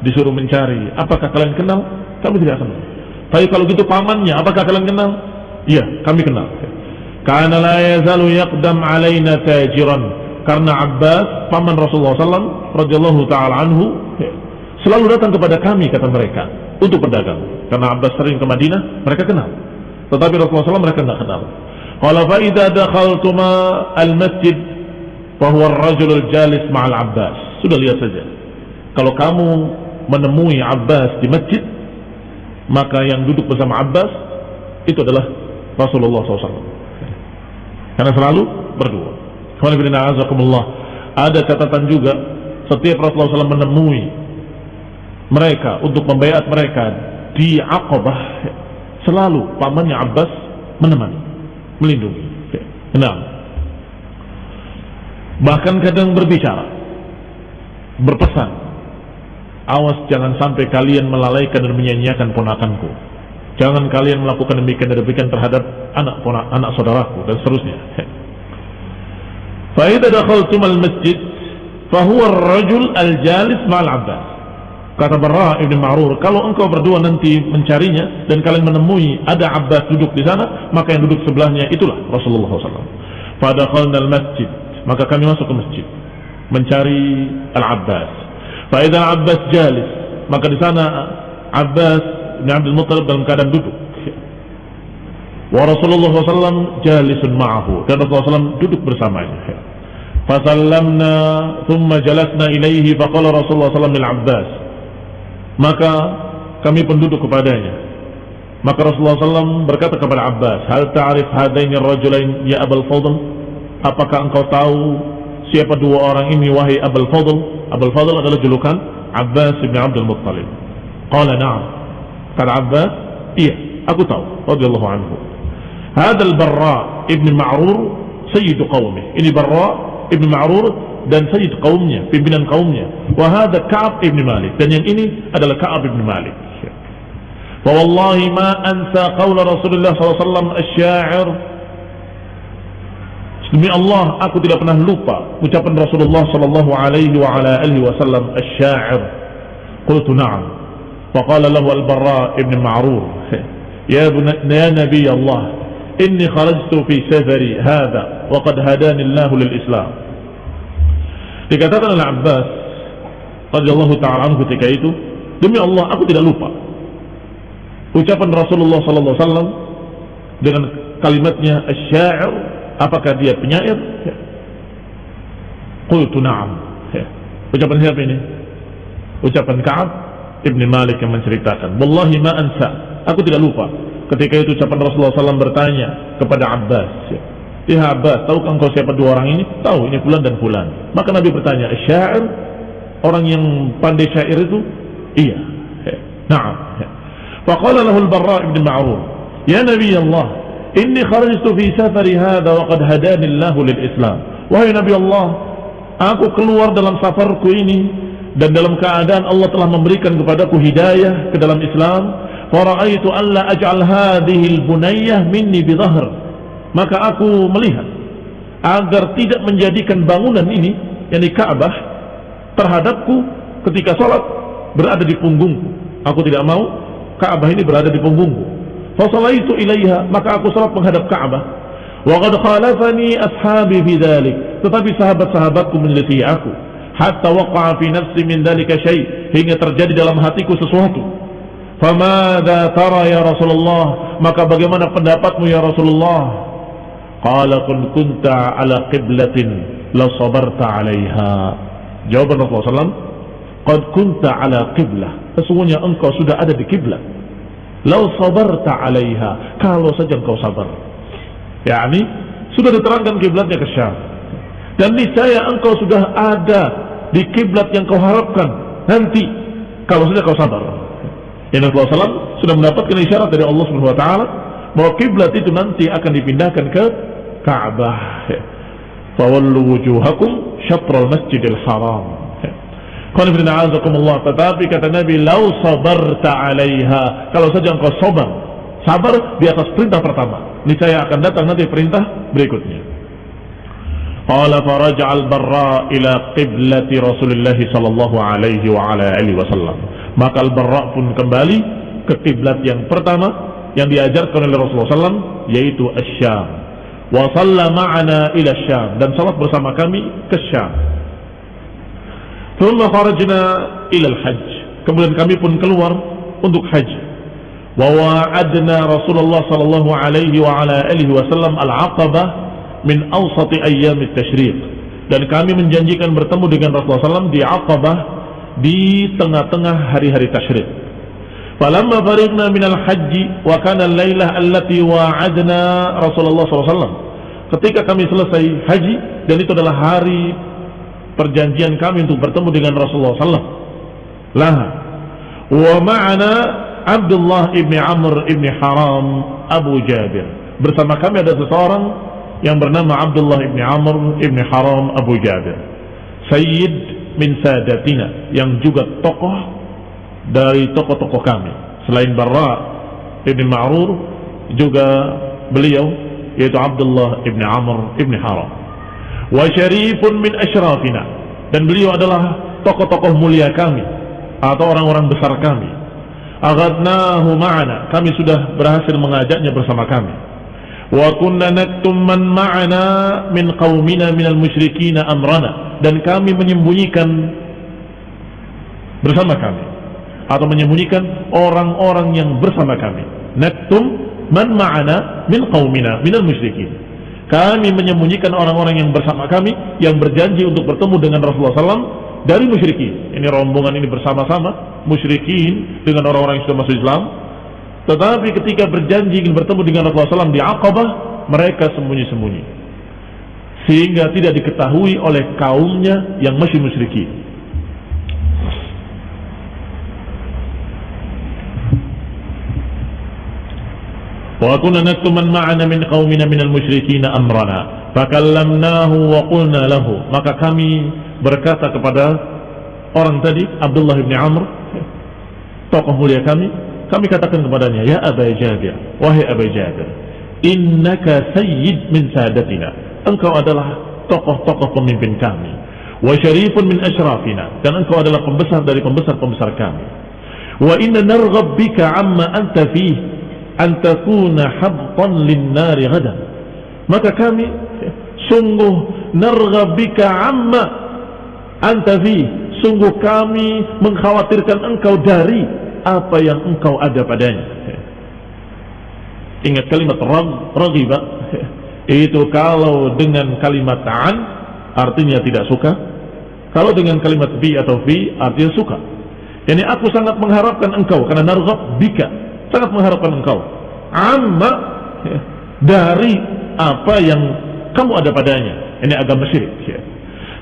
disuruh mencari, apakah kalian kenal? Kami tidak kenal. Tapi kalau gitu pamannya, apakah kalian kenal? Iya, kami kenal. Karena la yazalu yaqdam alaina tajiran. Karena Abbas, paman Rasulullah SAW, radhiyallahu taala anhu, selalu datang kepada kami kata mereka untuk berdagang. Karena Abbas sering ke Madinah, mereka kenal. Tetapi Rasulullah SAW mereka tidak kenal. Qala fa idza dakhaltuma al-masjid fa huwa ar-rajul al-jalis ma'al Abbas. Sudah lihat saja. Kalau kamu menemui Abbas di masjid, maka yang duduk bersama Abbas itu adalah Rasulullah SAW. Karena selalu berdua. Ada catatan juga setiap Rasulullah SAW menemui mereka untuk membayar mereka di Aqabah selalu pamannya Abbas menemani, melindungi. Nah, bahkan kadang berbicara, berpesan, awas jangan sampai kalian melalaikan dan menyanyiakan ponakanku. Jangan kalian melakukan demikian dan demikian terhadap anak anak saudaraku dan seterusnya. Faidah dakhaltum al-masjid fahuwa ar-rajul al-jalis ma'al Abbas. Kata Barra Ibn Ma'rur, kalau engkau berdua nanti mencarinya dan kalian menemui ada Abbas duduk di sana, maka yang duduk sebelahnya itulah Rasulullah SAW. Fadakhalna al-masjid, maka kami masuk ke masjid mencari Al-Abbas. Faidah Abbas jalis, maka di sana Abbas bin Abdul Muttalib dalam keadaan duduk. Wa Rasulullah SAW jalisun ma'ahu. Dan Rasulullah SAW duduk bersamanya. Fasallamna thumma jalasna ilaihi faqala Rasulullah SAW lil Abbas. Maka kami pun duduk kepadanya. Maka Rasulullah SAW berkata kepada Abbas, Hal ta'arif hadaini rajulain ya Abul Fadl? Apakah engkau tahu siapa dua orang ini wahai Abul Fadl? Abul Fadl adalah julukan Abbas bin Abdul Muttalib. Qala na'am. Kata Abbas, iya, aku tahu. Radiyallahu anhu. Hadal Barra ibn Ma'rur sayyidu qawmi. Ini Barra ibn Ma'rur dan sayyid kaumnya, pimpinan kaumnya. Wahada Ka'ab ibn Malik. Dan yang ini adalah Ka'ab ibn Malik. فوالله ما أنسى قول رسول الله صلى الله عليه وسلم الشاعر Demi Allah, aku tidak pernah lupa ucapan Rasulullah sallallahu alaihi wa ala alihi wasallam asy-sya'ir. Qultu na'am. فقال له البراء ابن معرور يا, يا نبي الله إني خرجت في سفري هذا وقد هداني الله للإسلام dikatakan oleh Abbas radhiyallahu taala anhu ketika itu demi Allah aku tidak lupa ucapan Rasulullah sallallahu alaihi wasallam dengan kalimatnya asy-sya'ir apakah dia penyair ya. qultu na'am ya. ucapan siapa ini ucapan Ka'ab Ibn Malik yang menceritakan Wallahi ma ansa Aku tidak lupa Ketika itu ucapan Rasulullah SAW bertanya kepada Abbas ya, ya Abbas, tahukah engkau siapa dua orang ini? Tahu, ini Fulan dan Fulan Maka Nabi bertanya, syair Orang yang pandai syair itu? Iya ya. Naam. Faqala lahu al-Barra ibn Ma'rur Ya Nabi Allah Inni kharajtu fi safari hadha wa qad hadani Allah lil Islam Wahai Nabi Allah Aku keluar dalam safarku ini dan dalam keadaan Allah telah memberikan kepadaku hidayah ke dalam Islam fara'aitu alla aj'al hadhihi al-bunayyah minni bidhahr maka aku melihat agar tidak menjadikan bangunan ini yakni Ka'bah terhadapku ketika salat berada di punggungku aku tidak mau Ka'bah ini berada di punggungku fa itu ilaiha maka aku salat menghadap Ka'bah Wa khalafani ashabi fi dhalik. Tetapi sahabat-sahabatku menyelisih aku. Hatta waqa'a fi nafsi min dhalika syai' hingga terjadi dalam hatiku sesuatu. Famada tara ya Rasulullah? Maka bagaimana pendapatmu ya Rasulullah? Qala kun kunta ala qiblatin la sabarta 'alaiha. Jawaban Rasulullah SAW, Qad kunta ala qiblah. Sesungguhnya engkau sudah ada di kiblat. Lau sabarta 'alaiha. Kalau saja engkau sabar yakni sudah diterangkan kiblatnya ke Syam dan niscaya engkau sudah ada di kiblat yang kau harapkan nanti kalau sudah kau sabar Yang Nabi SAW sudah mendapatkan isyarat dari Allah Subhanahu Wa Taala bahwa kiblat itu nanti akan dipindahkan ke Ka'bah. Fawallu wujuhakum syatrul masjidil haram. Tetapi kata Nabi, lau sabarta alaiha. Kalau saja engkau sabar, sabar di atas perintah pertama niscaya akan datang nanti perintah berikutnya. Qala faraja al-Barra ila qiblati Rasulullah sallallahu alaihi wa ala alihi wasallam. Maka Al-Barra pun kembali ke kiblat yang pertama yang diajarkan oleh Rasulullah SAW yaitu Asyam. Wa salla ma'ana ila Syam dan salat bersama kami ke Syam. Thumma kharajna ila al-hajj. Kemudian kami pun keluar untuk haji. Wa wa'adna Rasulullah sallallahu alaihi wa ala alihi wasallam al-Aqabah min awsati ayyamit tashriq. Dan kami menjanjikan bertemu dengan Rasulullah SAW di Aqabah di tengah-tengah hari-hari tasyrik. Falamma fariqna minal haji wa kana al-lailah allati wa'adna Rasulullah SAW. Ketika kami selesai haji dan itu adalah hari perjanjian kami untuk bertemu dengan Rasulullah SAW. Lah wa ma'ana Abdullah ibni Amr ibni Haram Abu Jabir. Bersama kami ada seseorang yang bernama Abdullah ibni Amr ibni Haram Abu Jabir. Sayyid min sadatina yang juga tokoh dari tokoh-tokoh kami. Selain Barra ibni Ma'rur juga beliau yaitu Abdullah ibni Amr ibni Haram. Wa syarifun min ashrafina dan beliau adalah tokoh-tokoh mulia kami atau orang-orang besar kami aghadnahu ma'ana kami sudah berhasil mengajaknya bersama kami kunna naktum man ma'ana min qaumina minal musyrikin amrana dan kami menyembunyikan bersama kami atau menyembunyikan orang-orang yang bersama kami naktum man ma'ana min qaumina minal musyrikin kami menyembunyikan orang-orang yang bersama kami yang berjanji untuk bertemu dengan Rasulullah SAW dari musyrikin. Ini rombongan ini bersama-sama musyrikin dengan orang-orang yang sudah masuk Islam. Tetapi ketika berjanji ingin bertemu dengan Rasulullah SAW di Aqabah, mereka sembunyi-sembunyi. Sehingga tidak diketahui oleh kaumnya yang masih musyrikin. Wa kunna naktu man ma'ana min qaumina minal musyrikin amrana. Fakallamnahu wa qulna. Maka kami berkata kepada orang tadi Abdullah bin Amr tokoh mulia kami kami katakan kepadanya ya Aba Jabir wahai Aba Jabir innaka sayyid min sadatina. Engkau adalah tokoh-tokoh pemimpin kami. Wa syarifun min asyrafina. Dan engkau adalah pembesar dari pembesar-pembesar kami. Wa inna narghab bika amma anta fih an takuna habtan lin nari ghadan. Maka kami sungguh narghab bika amma anta fi sungguh kami mengkhawatirkan engkau dari apa yang engkau ada padanya. Ingat kalimat rag ragiba itu kalau dengan kalimat ta'an artinya tidak suka. Kalau dengan kalimat fi atau fi artinya suka. Yani aku sangat mengharapkan engkau karena narghab bika sangat mengharapkan engkau. Amma dari apa yang kamu ada padanya. Ini agama syirik.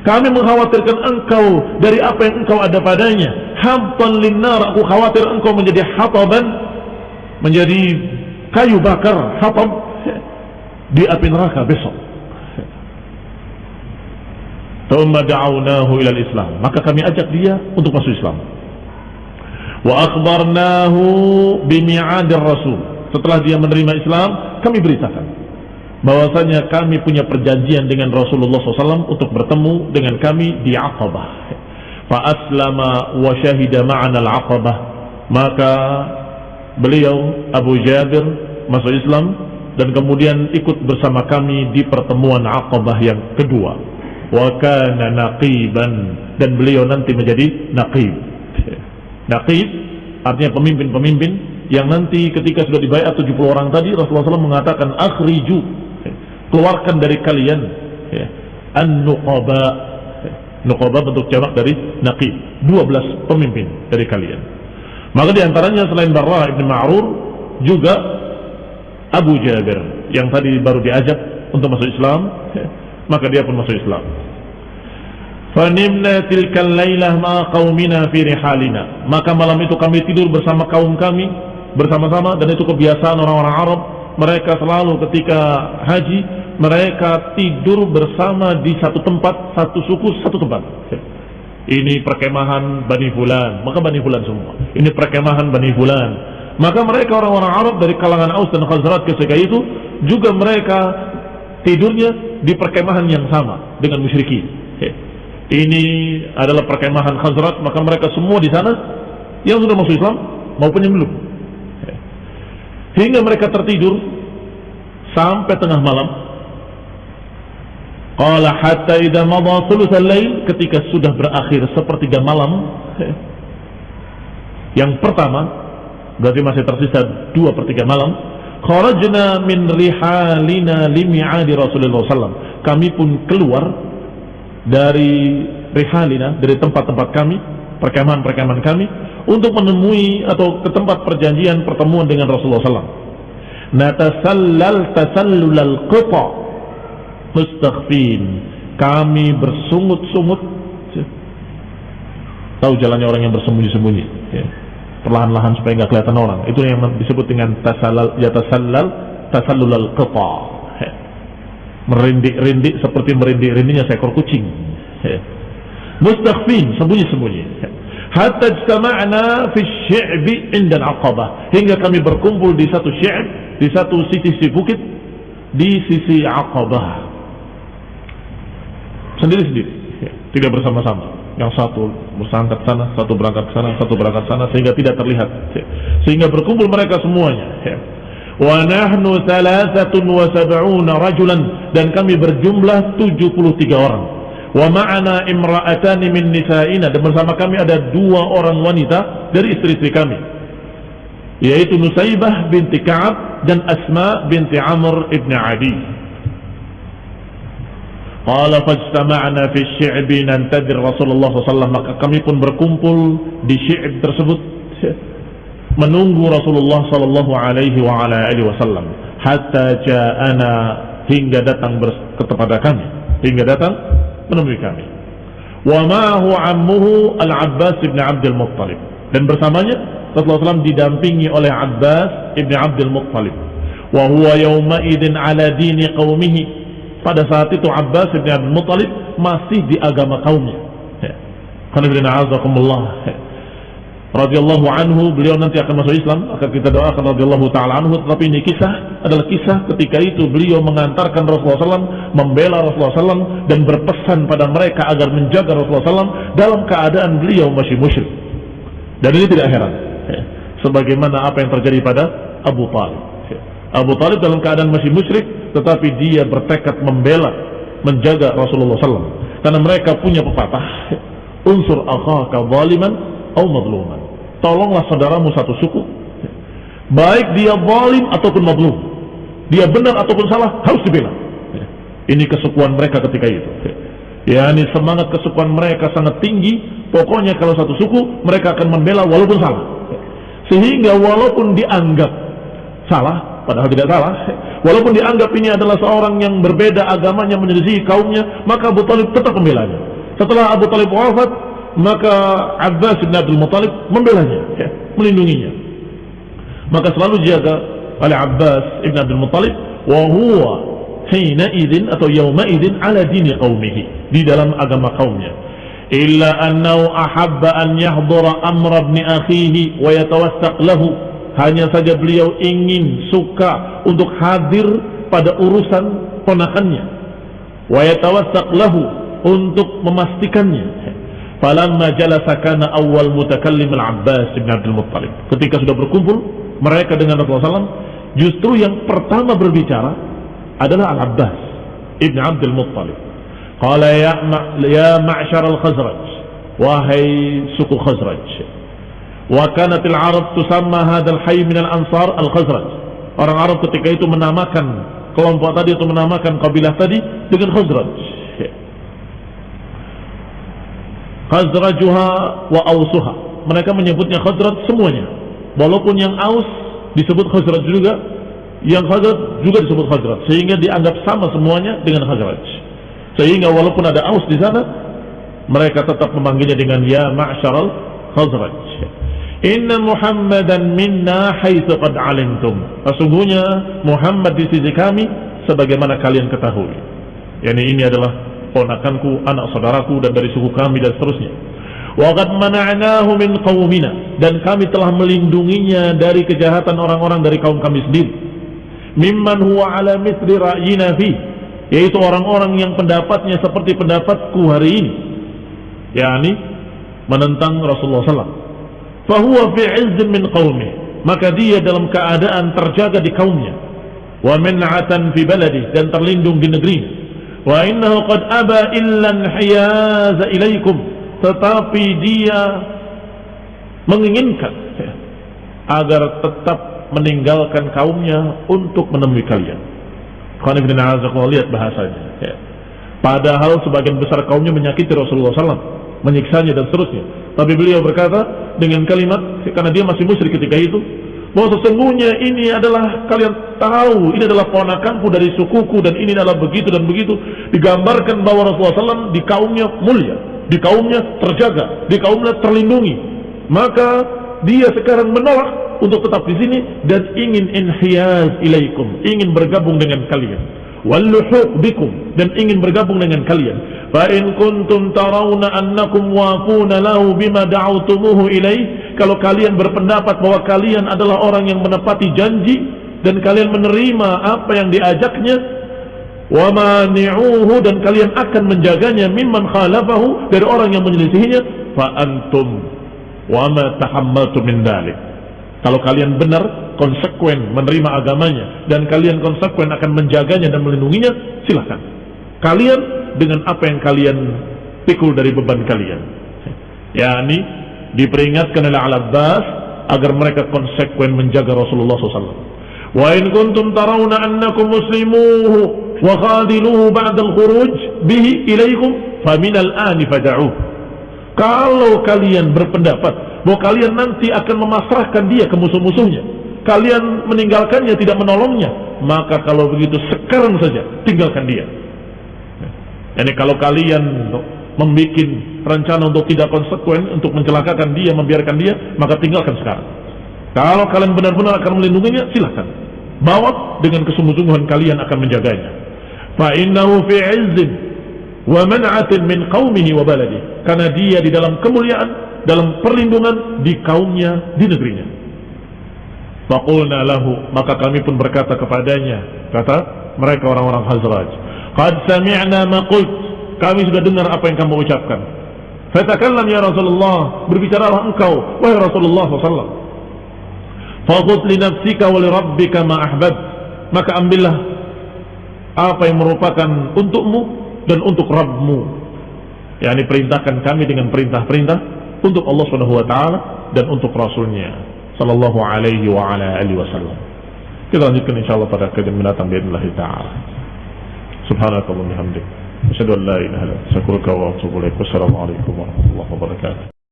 Kami mengkhawatirkan engkau dari apa yang engkau ada padanya. Hampan linnar, aku khawatir engkau menjadi hataban, menjadi kayu bakar, hatab di api neraka besok. Thumma da'awnahu ila islam Maka kami ajak dia untuk masuk Islam. Wa akhbarnahu bimi'adir rasul. Setelah dia menerima Islam, kami beritakan bahwasanya kami punya perjanjian dengan Rasulullah SAW untuk bertemu dengan kami di Aqabah. Fa aslama wa syahida ma'ana al-Aqabah. Maka beliau Abu Jabir masuk Islam dan kemudian ikut bersama kami di pertemuan Aqabah yang kedua wa kana naqiban dan beliau nanti menjadi naqib. Naqib artinya pemimpin-pemimpin yang nanti ketika sudah dibayar 70 orang tadi Rasulullah SAW mengatakan akhriju keluarkan dari kalian ya, an-nuqaba nuqaba bentuk jamak dari naqib 12 pemimpin dari kalian maka di antaranya selain Barra ibn Ma'rur juga Abu Jabir yang tadi baru diajak untuk masuk Islam ya, maka dia pun masuk Islam. Fanimna tilkal lailah ma qaumina fi rihalina. Maka malam itu kami tidur bersama kaum kami bersama-sama dan itu kebiasaan orang-orang Arab. Mereka selalu ketika haji mereka tidur bersama di satu tempat, satu suku, satu tempat. Ini perkemahan Bani Fulan, maka Bani Fulan semua. Ini perkemahan Bani Fulan. Maka mereka orang-orang Arab dari kalangan Aus dan Khazraj ketika itu juga mereka tidurnya di perkemahan yang sama dengan musyrikin. Ini adalah perkemahan Khazraj, maka mereka semua di sana yang sudah masuk Islam maupun yang belum. Hingga mereka tertidur sampai tengah malam. Qala hatta idza madha thulutsal lail ketika sudah berakhir sepertiga malam. Yang pertama berarti masih tersisa dua per tiga malam kharajna min rihalina limi'adi Rasulullah SAW kami pun keluar dari rihalina dari tempat-tempat kami perkemahan-perkemahan kami untuk menemui atau ke tempat perjanjian pertemuan dengan Rasulullah SAW natasallal tasallulal qita. Mustakhfin kami bersungut-sungut. Tahu jalannya orang yang bersembunyi-sembunyi. Ya. Perlahan-lahan supaya nggak kelihatan orang. Itu yang disebut dengan tasallal ya tasallal tasallul qata. Merindik-rindik seperti merindik-rindiknya seekor kucing. Mustakhfin, sembunyi-sembunyi. Hatta ijtama'na fi syi'bi inda al-aqabah. Hingga kami berkumpul di satu syi'b, di satu sisi bukit, di sisi aqabah. Sendiri-sendiri, tidak bersama-sama yang satu berangkat sana, satu berangkat sana, satu berangkat sana sehingga tidak terlihat. Sehingga berkumpul mereka semuanya. Wa nahnu thalathatun wa sab'una rajulan dan kami berjumlah 73 orang. Wa ma'ana imra'atani min nisa'ina. Dan bersama kami ada dua orang wanita dari istri-istri kami. Yaitu Nusaybah binti Ka'ab dan Asma binti Amr ibn Adi. Qala fajtama'na fi syi'bi nantadir Rasulullah SAW maka kami pun berkumpul di syi'b tersebut. Menunggu Rasulullah sallallahu alaihi wa ala alihi wasallam. Hatta ja'ana hingga datang kepada kami. Hingga datang menemui kami. Wa ma'ahu ammuhu al-Abbas ibn Abdul Muttalib. Dan bersamanya Rasulullah SAW didampingi oleh Abbas ibn Abdul Muttalib. Wa huwa yawma idin ala dini qawmihi. Pada saat itu Abbas bin Abdul Muttalib masih di agama kaumnya. Radhiyallahu anhu beliau nanti akan masuk Islam akan kita doakan radhiyallahu taala anhu. Tetapi ini kisah adalah kisah ketika itu beliau mengantarkan Rasulullah SAW membela Rasulullah SAW dan berpesan pada mereka agar menjaga Rasulullah SAW dalam keadaan beliau masih musyrik. Dan ini tidak heran sebagaimana apa yang terjadi pada Abu Talib Abu Talib dalam keadaan masih musyrik tetapi dia bertekad membela menjaga Rasulullah SAW karena mereka punya pepatah unsur akhaka zaliman atau madluman. Tolonglah saudaramu satu suku. Baik dia zalim ataupun madlum. Dia benar ataupun salah harus dibela. Ini kesukuan mereka ketika itu. Ya ini semangat kesukuan mereka sangat tinggi. Pokoknya kalau satu suku mereka akan membela walaupun salah. Sehingga walaupun dianggap salah padahal tidak salah. Walaupun dianggap ini adalah seorang yang berbeda agamanya menyelisih kaumnya, maka Abu Talib tetap membelanya. Setelah Abu Talib wafat, maka Abbas bin Abdul Muttalib membelanya, ya, melindunginya. Maka selalu dijaga oleh Abbas bin Abdul Muttalib, wa huwa hina idin atau yauma idin ala dini qaumihi di dalam agama kaumnya. Illa annahu ahabba an yahdura amra ibn akhihi wa yatawassaq lahu. Hanya saja beliau ingin suka untuk hadir pada urusan ponakannya. Wa yatawassaq lahu untuk memastikannya falamma jalasa kana awal mutakallim al-Abbas bin Abdul Muttalib. Ketika sudah berkumpul mereka dengan Rasulullah SAW justru yang pertama berbicara adalah Al-Abbas ibn Abdul Muttalib. Qala ya, ma ya ma'syar al-Khazraj Wahai suku Khazraj Wa kanat al-Arab tusamma hadal hayy min al-Ansar al-Khazraj. Orang Arab ketika itu menamakan kelompok tadi atau menamakan kabilah tadi dengan Khazraj Khazrajuha wa Ausuha Mereka menyebutnya Khazraj semuanya Walaupun yang Aus disebut Khazraj juga Yang Khazraj juga disebut Khazraj Sehingga dianggap sama semuanya dengan Khazraj sehingga walaupun ada Aus di sana, mereka tetap memanggilnya dengan ya ma'syaral Khazraj. Inna Muhammadan minna haitsu qad alimtum. Sesungguhnya Muhammad di sisi kami sebagaimana kalian ketahui. Yani ini adalah ponakanku, anak saudaraku dan dari suku kami dan seterusnya. Wa qad mana'nahu min qaumina dan kami telah melindunginya dari kejahatan orang-orang dari kaum kami sendiri. Mimman huwa ala mithli ra'yina fi yaitu orang-orang yang pendapatnya seperti pendapatku hari ini yakni menentang Rasulullah SAW fahuwa fi izzin min qawmih maka dia dalam keadaan terjaga di kaumnya wa min'atan fi baladi dan terlindung di negeri wa innahu qad aba illa hiyaza ilaikum tetapi dia menginginkan agar tetap meninggalkan kaumnya untuk menemui kalian lihat bahasanya. Ya. Padahal sebagian besar kaumnya menyakiti Rasulullah SAW, menyiksanya dan seterusnya. Tapi beliau berkata dengan kalimat, karena dia masih musyrik ketika itu, bahwa sesungguhnya ini adalah kalian tahu, ini adalah ponakanku dari sukuku dan ini adalah begitu dan begitu. Digambarkan bahwa Rasulullah SAW di kaumnya mulia, di kaumnya terjaga, di kaumnya terlindungi. Maka dia sekarang menolak untuk tetap di sini dan ingin inhiyaz ilaikum, ingin bergabung dengan kalian. Walluhuq bikum. Dan ingin bergabung dengan kalian. Fa in kuntum tarawna annakum wafuna lahu bima da'awtumuhu ilaih, kalau kalian berpendapat bahwa kalian adalah orang yang menepati janji dan kalian menerima apa yang diajaknya, wa mani'uhu dan kalian akan menjaganya mimman khalafahu dari orang yang menyelisihinya, fa antum wa ma tahammaltu min dalik kalau kalian benar, konsekuen menerima agamanya, dan kalian konsekuen akan menjaganya dan melindunginya, silahkan. Kalian dengan apa yang kalian pikul dari beban kalian. Ya, ini diperingatkan oleh Al-Abbas agar mereka konsekuen menjaga Rasulullah SAW. Wa in kuntum tarawna annakum muslimuhu wa khadiluhu ba'da al-khuruj bihi ilaikum faminal ani fada'uh. Kalau kalian berpendapat bahwa kalian nanti akan memasrahkan dia ke musuh-musuhnya kalian meninggalkannya tidak menolongnya maka kalau begitu sekarang saja tinggalkan dia. Jadi kalau kalian membuat rencana untuk tidak konsekuen untuk mencelakakan dia membiarkan dia maka tinggalkan sekarang. Kalau kalian benar-benar akan melindunginya silahkan bawa dengan kesungguh-sungguhan kalian akan menjaganya. Fa innahu fi izzin wa man'atin min qaumihi wa baladi karena dia di dalam kemuliaan dalam perlindungan di kaumnya, di negerinya. Faqulna lahu, maka kami pun berkata kepadanya, kata mereka orang-orang Hazraj, "Qad sami'na ma qult." Kami sudah dengar apa yang kamu ucapkan. Fatakallam ya Rasulullah, berbicaralah engkau wahai Rasulullah sallallahu Faqut li nafsika wa li rabbika ma ahbab. Maka ambillah apa yang merupakan untukmu dan untuk Rabbmu. Yani perintahkan kami dengan perintah-perintah untuk Allah taala dan untuk rasulnya sallallahu alaihi wa ala alihi wasallam. Kita lanjutkan insyaallah pada kajian mendatang باذنillah taala. Subhanakallah bihamdik. Asyhadu an la ilaha illa anta astaghfiruka wa atubu ilaik. Wassalamu alaikum warahmatullahi wabarakatuh.